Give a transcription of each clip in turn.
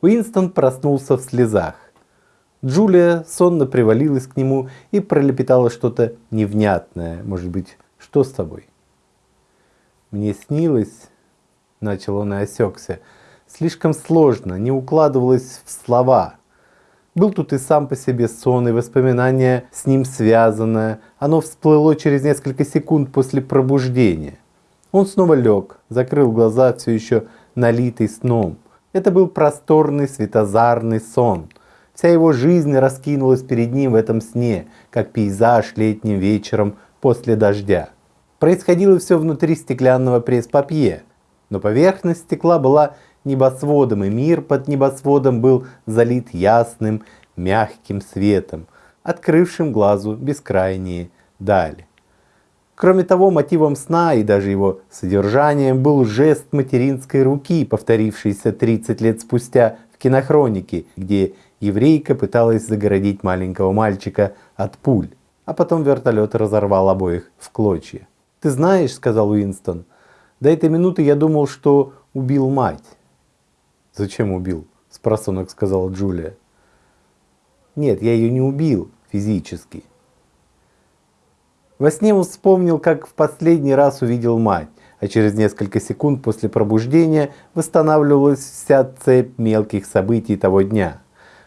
Уинстон проснулся в слезах. Джулия сонно привалилась к нему и пролепетала что-то невнятное. Может быть, что с тобой? Мне снилось, начал он и осекся, слишком сложно, не укладывалось в слова. Был тут и сам по себе сон, и воспоминание с ним связанное. Оно всплыло через несколько секунд после пробуждения. Он снова лег, закрыл глаза, все еще налитый сном. Это был просторный светозарный сон. Вся его жизнь раскинулась перед ним в этом сне, как пейзаж летним вечером после дождя. Происходило все внутри стеклянного пресс-папье, но поверхность стекла была небосводом, и мир под небосводом был залит ясным, мягким светом, открывшим глазу бескрайние дали. Кроме того, мотивом сна и даже его содержанием был жест материнской руки, повторившийся 30 лет спустя в кинохронике, где еврейка пыталась загородить маленького мальчика от пуль, а потом вертолет разорвал обоих в клочья. «Ты знаешь, — сказал Уинстон, — до этой минуты я думал, что убил мать». «Зачем убил?» — спросонок сказала Джулия. «Нет, я ее не убил физически. Во сне он вспомнил, как в последний раз увидел мать, а через несколько секунд после пробуждения восстанавливалась вся цепь мелких событий того дня.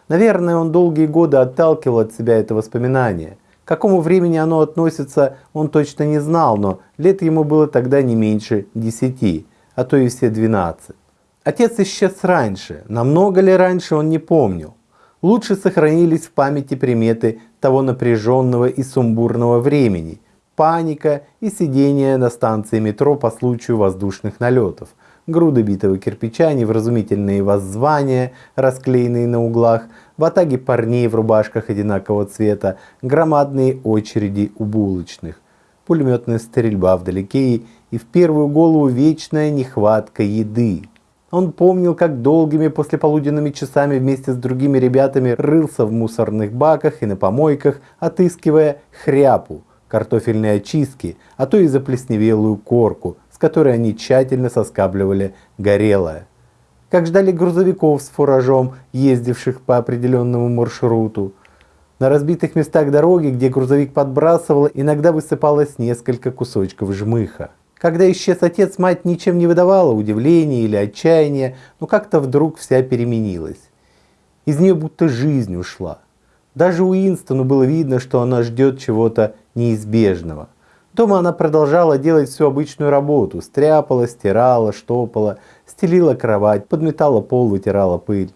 Наверное, он долгие годы отталкивал от себя это воспоминание. К какому времени оно относится, он точно не знал, но лет ему было тогда не меньше десяти, а то и все двенадцать. Отец исчез раньше, намного ли раньше он не помнил. Лучше сохранились в памяти приметы того напряженного и сумбурного времени, паника и сидение на станции метро по случаю воздушных налетов, груды битого кирпича, невразумительные воззвания, расклеенные на углах, в атаге парней в рубашках одинакового цвета, громадные очереди у булочных, пулеметная стрельба вдалеке и в первую голову вечная нехватка еды. Он помнил, как долгими послеполуденными часами вместе с другими ребятами рылся в мусорных баках и на помойках, отыскивая хряпу, картофельные очистки, а то и заплесневелую корку, с которой они тщательно соскабливали горелое. Как ждали грузовиков с фуражом, ездивших по определенному маршруту. На разбитых местах дороги, где грузовик подбрасывал, иногда высыпалось несколько кусочков жмыха. Когда исчез отец, мать ничем не выдавала удивления или отчаяния, но как-то вдруг вся переменилась. Из нее будто жизнь ушла. Даже Уинстону было видно, что она ждет чего-то неизбежного. Дома она продолжала делать всю обычную работу. Стряпала, стирала, штопала, стелила кровать, подметала пол, вытирала пыль.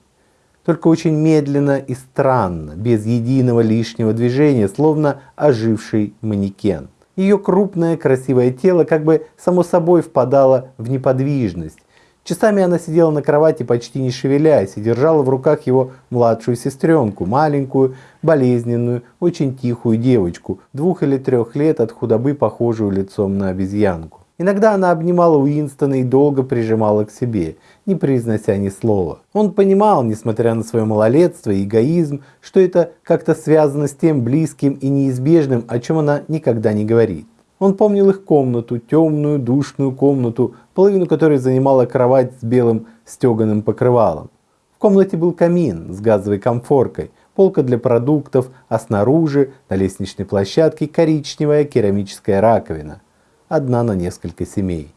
Только очень медленно и странно, без единого лишнего движения, словно оживший манекен. Ее крупное красивое тело как бы само собой впадало в неподвижность. Часами она сидела на кровати почти не шевелясь и держала в руках его младшую сестренку, маленькую, болезненную, очень тихую девочку, двух или трех лет от худобы похожую лицом на обезьянку. Иногда она обнимала Уинстона и долго прижимала к себе, не произнося ни слова. Он понимал, несмотря на свое малолетство и эгоизм, что это как-то связано с тем близким и неизбежным, о чем она никогда не говорит. Он помнил их комнату, темную, душную комнату, половину которой занимала кровать с белым стеганым покрывалом. В комнате был камин с газовой комфоркой, полка для продуктов, а снаружи, на лестничной площадке, коричневая керамическая раковина одна на несколько семей.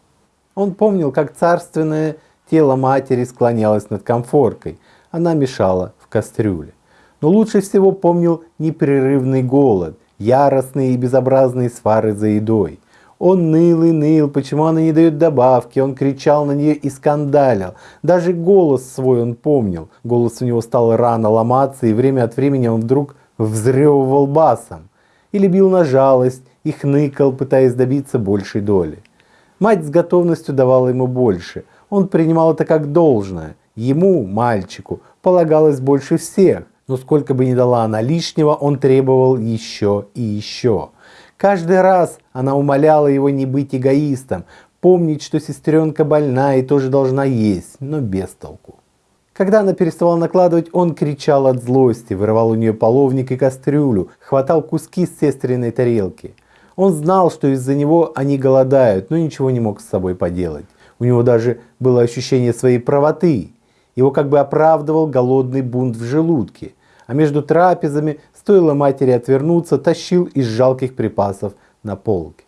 Он помнил, как царственное тело матери склонялось над комфоркой, она мешала в кастрюле. Но лучше всего помнил непрерывный голод, яростные и безобразные свары за едой. Он ныл и ныл, почему она не дает добавки, он кричал на нее и скандалил. Даже голос свой он помнил. Голос у него стал рано ломаться, и время от времени он вдруг взрёвывал басом. Или бил на жалость, и хныкал, пытаясь добиться большей доли. Мать с готовностью давала ему больше. Он принимал это как должное. Ему, мальчику, полагалось больше всех. Но сколько бы ни дала она лишнего, он требовал еще и еще. Каждый раз она умоляла его не быть эгоистом, помнить, что сестренка больна и тоже должна есть, но без толку. Когда она переставала накладывать, он кричал от злости, вырывал у нее половник и кастрюлю, хватал куски с сестренной тарелки. Он знал, что из-за него они голодают, но ничего не мог с собой поделать. У него даже было ощущение своей правоты. Его как бы оправдывал голодный бунт в желудке, а между трапезами, стоило матери отвернуться, тащил из жалких припасов на полке.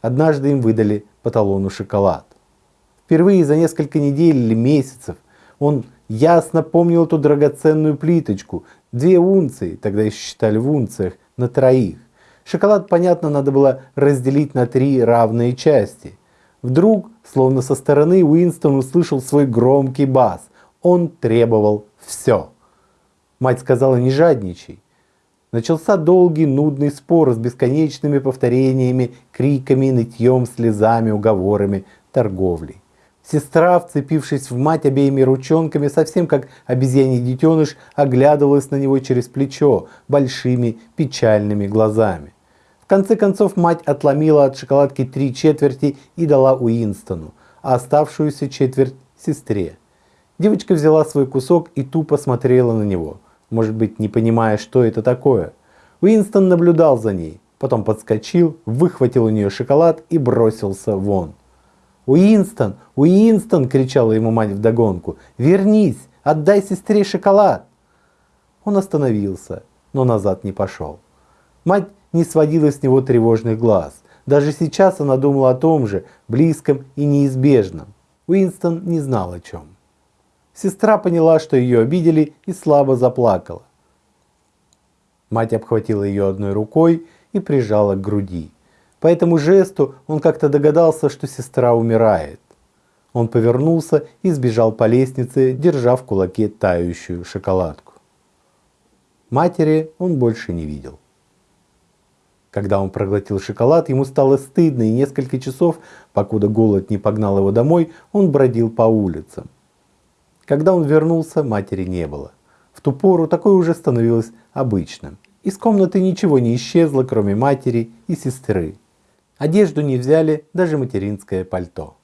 Однажды им выдали по талону шоколад. Впервые за несколько недель или месяцев он ясно помнил эту драгоценную плиточку, две унции, тогда еще считали в унциях, на троих. Шоколад, понятно, надо было разделить на три равные части. Вдруг, словно со стороны, Уинстон услышал свой громкий бас. Он требовал все. Мать сказала, не жадничай. Начался долгий нудный спор с бесконечными повторениями, криками, нытьем, слезами, уговорами, торговлей. Сестра, вцепившись в мать обеими ручонками, совсем как обезьяний детеныш, оглядывалась на него через плечо большими печальными глазами. Конце концов мать отломила от шоколадки три четверти и дала Уинстону, а оставшуюся четверть сестре. Девочка взяла свой кусок и тупо смотрела на него, может быть не понимая, что это такое. Уинстон наблюдал за ней, потом подскочил, выхватил у нее шоколад и бросился вон. «Уинстон! Уинстон!» – кричала ему мать вдогонку. «Вернись! Отдай сестре шоколад!» Он остановился, но назад не пошел. Мать не сводила с него тревожных глаз. Даже сейчас она думала о том же, близком и неизбежном. Уинстон не знал о чем. Сестра поняла, что ее обидели и слабо заплакала. Мать обхватила ее одной рукой и прижала к груди. По этому жесту он как-то догадался, что сестра умирает. Он повернулся и сбежал по лестнице, держа в кулаке тающую шоколадку. Матери он больше не видел. Когда он проглотил шоколад, ему стало стыдно, и несколько часов, покуда голод не погнал его домой, он бродил по улицам. Когда он вернулся, матери не было. В ту пору такое уже становилось обычным. Из комнаты ничего не исчезло, кроме матери и сестры. Одежду не взяли, даже материнское пальто.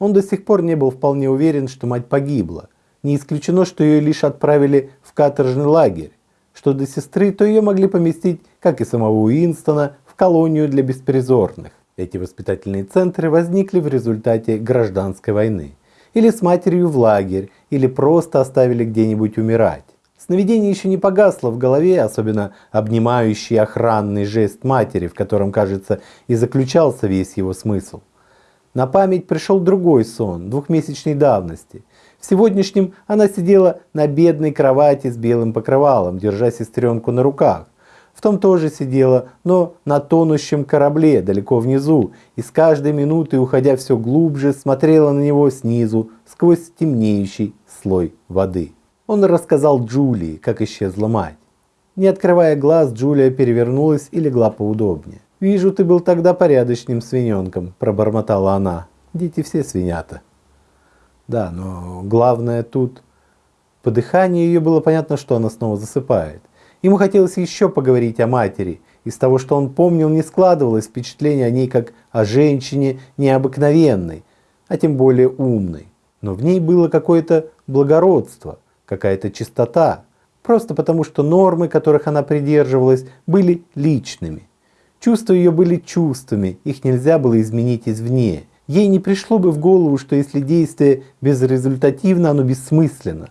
Он до сих пор не был вполне уверен, что мать погибла. Не исключено, что ее лишь отправили в каторжный лагерь. Что до сестры, то ее могли поместить, как и самого Уинстона, в колонию для беспризорных. Эти воспитательные центры возникли в результате гражданской войны. Или с матерью в лагерь, или просто оставили где-нибудь умирать. Сновидение еще не погасло в голове, особенно обнимающий охранный жест матери, в котором, кажется, и заключался весь его смысл. На память пришел другой сон, двухмесячной давности. В сегодняшнем она сидела на бедной кровати с белым покрывалом, держа сестренку на руках. В том тоже сидела, но на тонущем корабле, далеко внизу, и с каждой минутой, уходя все глубже, смотрела на него снизу, сквозь темнеющий слой воды. Он рассказал Джулии, как исчезла мать. Не открывая глаз, Джулия перевернулась и легла поудобнее. «Вижу, ты был тогда порядочным свиненком», – пробормотала она. «Дети все свинята». Да, но главное тут... По дыханию ее было понятно, что она снова засыпает. Ему хотелось еще поговорить о матери. Из того, что он помнил, не складывалось впечатление о ней как о женщине необыкновенной, а тем более умной. Но в ней было какое-то благородство – какая-то чистота, просто потому что нормы, которых она придерживалась, были личными. Чувства ее были чувствами, их нельзя было изменить извне. Ей не пришло бы в голову, что если действие безрезультативно, оно бессмысленно.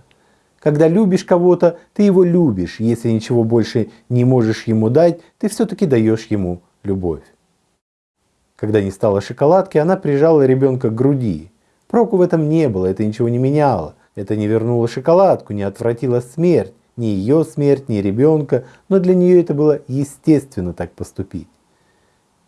Когда любишь кого-то, ты его любишь, если ничего больше не можешь ему дать, ты все-таки даешь ему любовь. Когда не стало шоколадки, она прижала ребенка к груди. Проку в этом не было, это ничего не меняло. Это не вернуло шоколадку, не отвратило смерть, ни ее смерть, ни ребенка, но для нее это было естественно так поступить.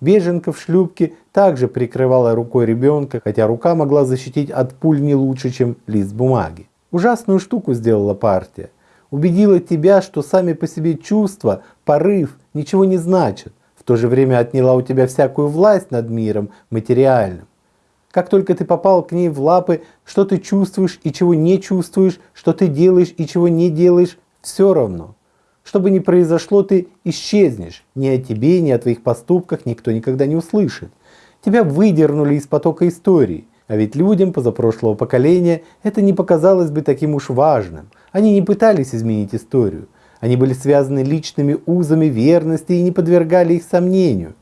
Беженка в шлюпке также прикрывала рукой ребенка, хотя рука могла защитить от пуль не лучше, чем лист бумаги. Ужасную штуку сделала партия. Убедила тебя, что сами по себе чувства, порыв ничего не значат. В то же время отняла у тебя всякую власть над миром материальным. Как только ты попал к ней в лапы, что ты чувствуешь и чего не чувствуешь, что ты делаешь и чего не делаешь, все равно. Что бы ни произошло, ты исчезнешь. Ни о тебе, ни о твоих поступках никто никогда не услышит. Тебя выдернули из потока истории. А ведь людям позапрошлого поколения это не показалось бы таким уж важным. Они не пытались изменить историю. Они были связаны личными узами верности и не подвергали их сомнению.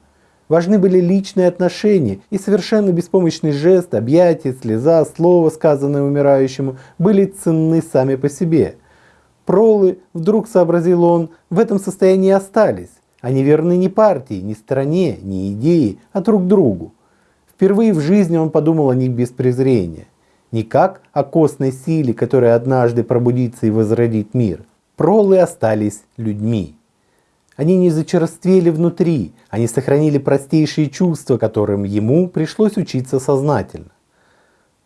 Важны были личные отношения, и совершенно беспомощный жест, объятие, слеза, слово, сказанное умирающему, были ценны сами по себе. Пролы, вдруг сообразил он, в этом состоянии остались. Они верны не партии, не стране, не идее, а друг другу. Впервые в жизни он подумал о них без презрения. Не как о костной силе, которая однажды пробудится и возродит мир. Пролы остались людьми. Они не зачерствели внутри, они сохранили простейшие чувства, которым ему пришлось учиться сознательно.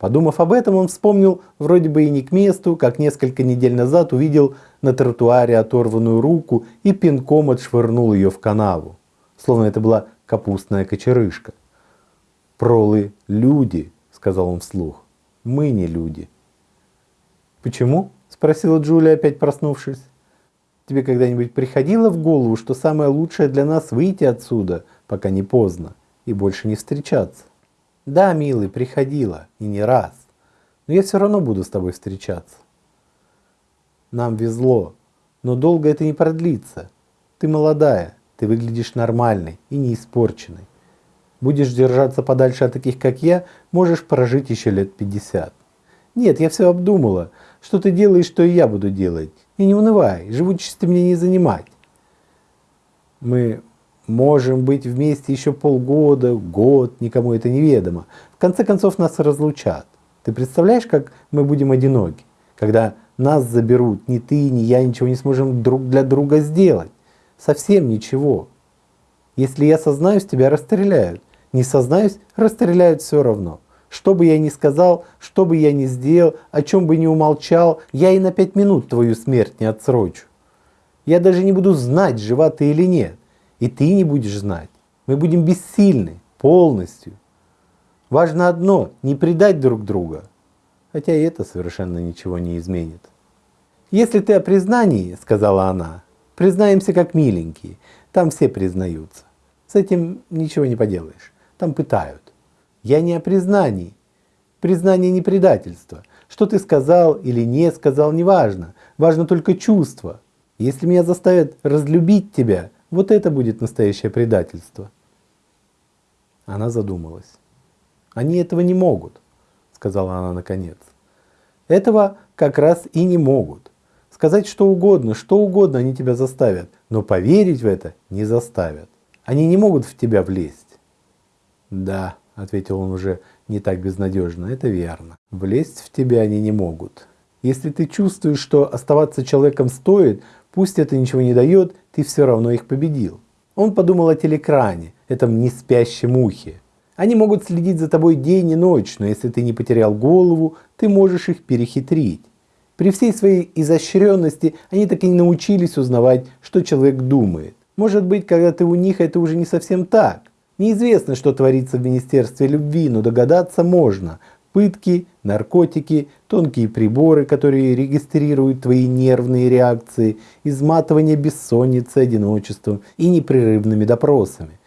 Подумав об этом, он вспомнил, вроде бы и не к месту, как несколько недель назад увидел на тротуаре оторванную руку и пинком отшвырнул ее в канаву, словно это была капустная кочерышка. «Пролы – люди», – сказал он вслух. «Мы не люди». «Почему?» – спросила Джулия, опять проснувшись. Тебе когда-нибудь приходило в голову, что самое лучшее для нас выйти отсюда, пока не поздно, и больше не встречаться? Да, милый, приходило, и не раз. Но я все равно буду с тобой встречаться. Нам везло, но долго это не продлится. Ты молодая, ты выглядишь нормальной и не испорченной. Будешь держаться подальше от таких, как я, можешь прожить еще лет 50. Нет, я все обдумала. Что ты делаешь, что и я буду делать. И не унывай, живучести мне не занимать. Мы можем быть вместе еще полгода, год, никому это неведомо. В конце концов нас разлучат. Ты представляешь, как мы будем одиноки, когда нас заберут, ни ты, ни я ничего не сможем друг для друга сделать. Совсем ничего. Если я сознаюсь, тебя расстреляют. Не сознаюсь, расстреляют все равно. Что бы я ни сказал, что бы я ни сделал, о чем бы ни умолчал, я и на пять минут твою смерть не отсрочу. Я даже не буду знать, жива ты или нет. И ты не будешь знать. Мы будем бессильны, полностью. Важно одно, не предать друг друга. Хотя и это совершенно ничего не изменит. Если ты о признании, сказала она, признаемся как миленькие. Там все признаются. С этим ничего не поделаешь. Там пытают. Я не о признании. Признание не предательство. Что ты сказал или не сказал, не важно. Важно только чувство. Если меня заставят разлюбить тебя, вот это будет настоящее предательство. Она задумалась. Они этого не могут, сказала она наконец. Этого как раз и не могут. Сказать что угодно, что угодно они тебя заставят, но поверить в это не заставят. Они не могут в тебя влезть. Да, — ответил он уже не так безнадежно, — это верно. Влезть в тебя они не могут. Если ты чувствуешь, что оставаться человеком стоит, пусть это ничего не дает, ты все равно их победил. Он подумал о телекране, этом неспящем ухе. Они могут следить за тобой день и ночь, но если ты не потерял голову, ты можешь их перехитрить. При всей своей изощренности они так и не научились узнавать, что человек думает. Может быть, когда ты у них, это уже не совсем так. Неизвестно, что творится в Министерстве любви, но догадаться можно. Пытки, наркотики, тонкие приборы, которые регистрируют твои нервные реакции, изматывание бессонницей, одиночеством и непрерывными допросами.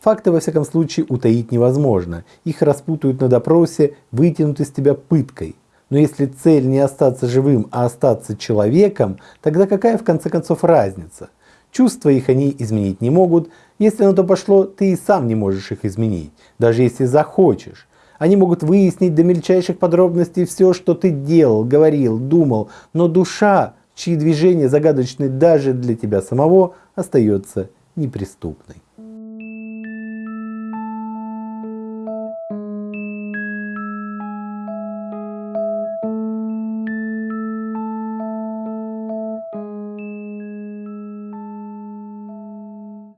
Факты, во всяком случае, утаить невозможно. Их распутают на допросе, вытянут из тебя пыткой. Но если цель не остаться живым, а остаться человеком, тогда какая в конце концов разница? Чувства их они изменить не могут. Если на то пошло, ты и сам не можешь их изменить, даже если захочешь. Они могут выяснить до мельчайших подробностей все, что ты делал, говорил, думал, но душа, чьи движения загадочны даже для тебя самого, остается неприступной.